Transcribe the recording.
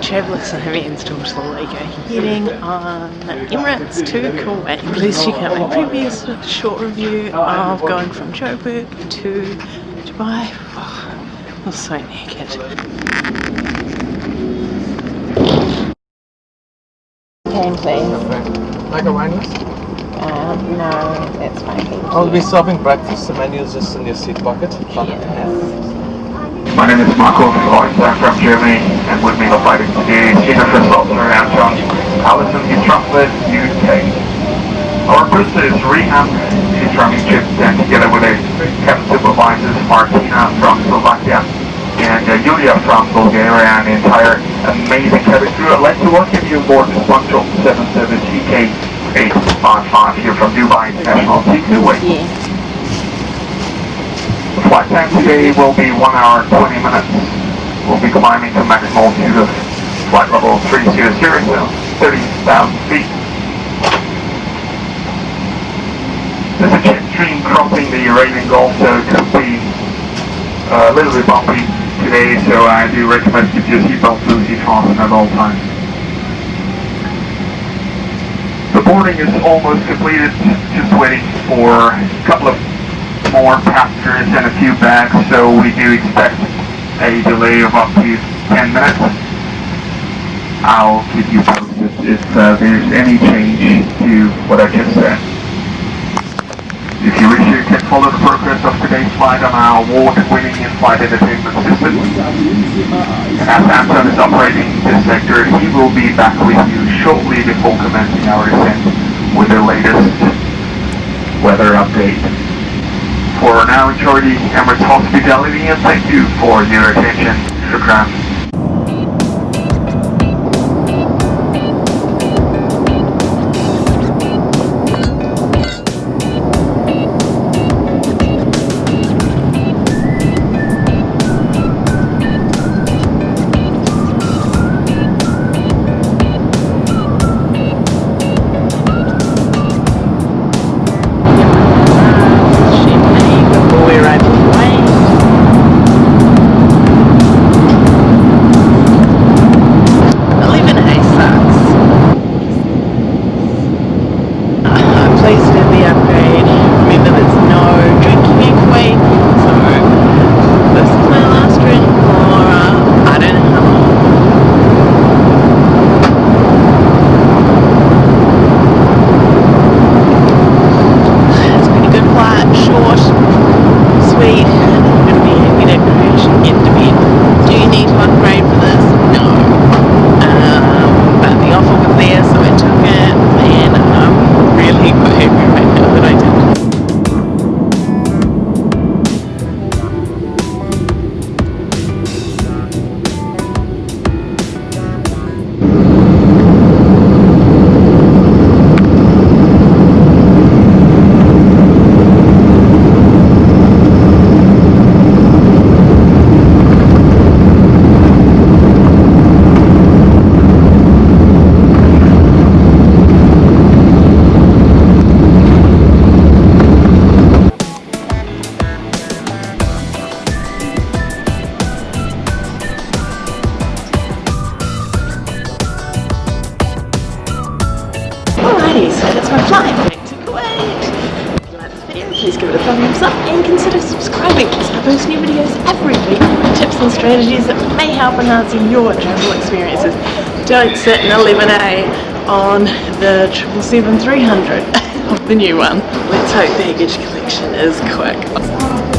Alright travellers, I have installed the Lego heading on Emirates to Kuwait. Please check out my previous short review of going from Joburg to Dubai. Oh, I was so naked. Can please. Macaroni's? Um, no, that's fine. I'll be serving breakfast. The menu is just in your seat pocket. Yes. My name is Marco Floyd, I'm from Germany, and with me the flight today Jennifer Salter and John Allison Chocolate, UK. Our first is Reham, from Egypt, and together with her cabin supervisors Martina from Slovakia and uh, Yulia from Bulgaria and the entire amazing cabin crew. I'd like to welcome you aboard this punctual 7 service EK 855 here from Dubai International Kuwait. Yeah. Flight time today will be 1 hour 20 minutes. We'll be climbing to maximum altitude of flight level 300, so 30,000 feet. There's a jet stream crossing the Arabian Gulf, so it could be uh, a little bit bumpy today, so I do recommend keep your seatbelt loosely fastened at all times. The boarding is almost completed, just waiting for a couple of more passengers and a few bags, so we do expect a delay of up to 10 minutes. I'll keep you posted if uh, there's any change to what I just said. If you wish, you can follow the progress of today's flight on our award-winning in-flight entertainment system. And as Anton is operating this sector, he will be back with you shortly before commencing our descent with the latest weather update for now enjoy the Emirates hospitality and thank you for your attention. Shukran. Please give it a thumbs up and consider subscribing because I post new videos every week with tips and strategies that may help enhancing your travel experiences. Don't sit in 11A on the 777-300 of the new one. Let's hope baggage collection is quick.